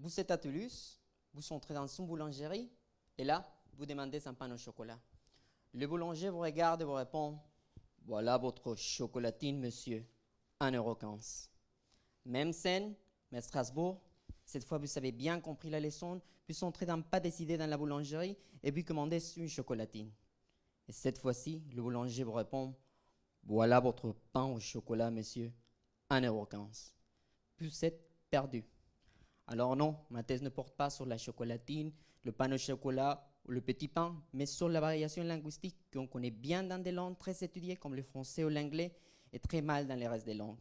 vous êtes à Toulouse, vous entrez dans une boulangerie, et là, vous demandez un pain au chocolat. Le boulanger vous regarde et vous répond Voilà votre chocolatine, monsieur, 1,15€. Même scène, mais Strasbourg, cette fois vous avez bien compris la leçon, puis entrez dans pas décidé dans la boulangerie et puis commandez une chocolatine. Et cette fois-ci, le boulanger vous répond Voilà votre pain au chocolat, monsieur, 1,15€. Puis vous êtes perdu. Alors non, ma thèse ne porte pas sur la chocolatine, le pain au chocolat ou le petit pain, mais sur la variation linguistique qu'on connaît bien dans des langues très étudiées comme le français ou l'anglais et très mal dans les restes des langues.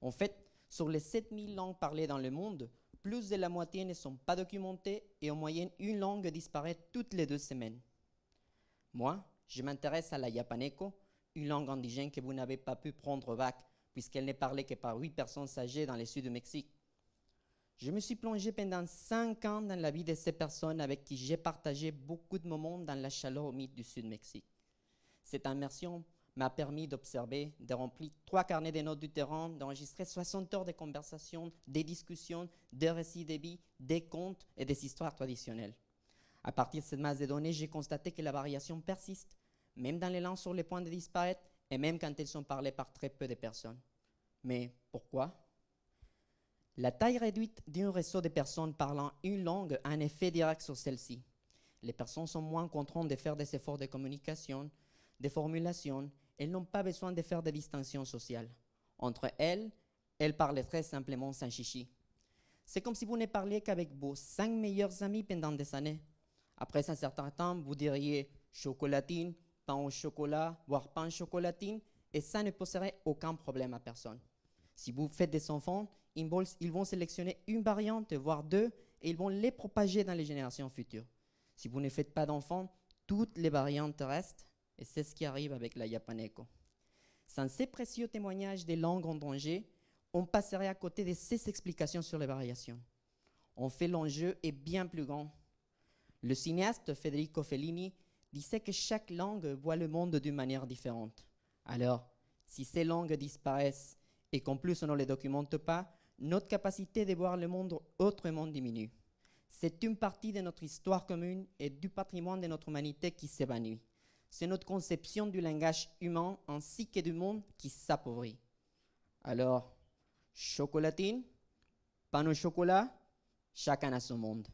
En fait, sur les 7000 langues parlées dans le monde, plus de la moitié ne sont pas documentées et en moyenne une langue disparaît toutes les deux semaines. Moi, je m'intéresse à la japaneco, une langue indigène que vous n'avez pas pu prendre au bac puisqu'elle n'est parlée que par huit personnes âgées dans le sud du Mexique. Je me suis plongé pendant cinq ans dans la vie de ces personnes avec qui j'ai partagé beaucoup de moments dans la chaleur humide du Sud-Mexique. Cette immersion m'a permis d'observer, de remplir trois carnets de notes du terrain, d'enregistrer 60 heures de conversations, des discussions, des récits de vie, des contes et des histoires traditionnelles. À partir de cette masse de données, j'ai constaté que la variation persiste, même dans les langues sur le point de disparaître et même quand elles sont parlées par très peu de personnes. Mais pourquoi? La taille réduite d'un réseau de personnes parlant une langue a un effet direct sur celle-ci. Les personnes sont moins contraintes de faire des efforts de communication, de formulation, elles n'ont pas besoin de faire des distinctions sociales. Entre elles, elles parlent très simplement sans chichi. C'est comme si vous ne parliez qu'avec vos cinq meilleurs amis pendant des années. Après un certain temps, vous diriez chocolatine, pain au chocolat, voire pain chocolatine, et ça ne poserait aucun problème à personne. Si vous faites des enfants, ils vont, sélectionner une variante, voire deux, et ils vont les propager dans les générations futures. Si vous ne faites pas d'enfants, toutes les variantes restent, et c'est ce qui arrive avec la Yapaneco. Sans ces précieux témoignages des langues en danger, on passerait à côté de ces explications sur les variations. En fait, l'enjeu est bien plus grand. Le cinéaste Federico Fellini disait que chaque langue voit le monde d'une manière différente. Alors, si ces langues disparaissent et qu'en plus on ne les documente pas, notre capacité de voir le monde autrement diminue. C'est une partie de notre histoire commune et du patrimoine de notre humanité qui s'évanouit. C'est notre conception du langage humain ainsi que du monde qui s'appauvrit. Alors, chocolatine, pain au chocolat, chacun a son monde.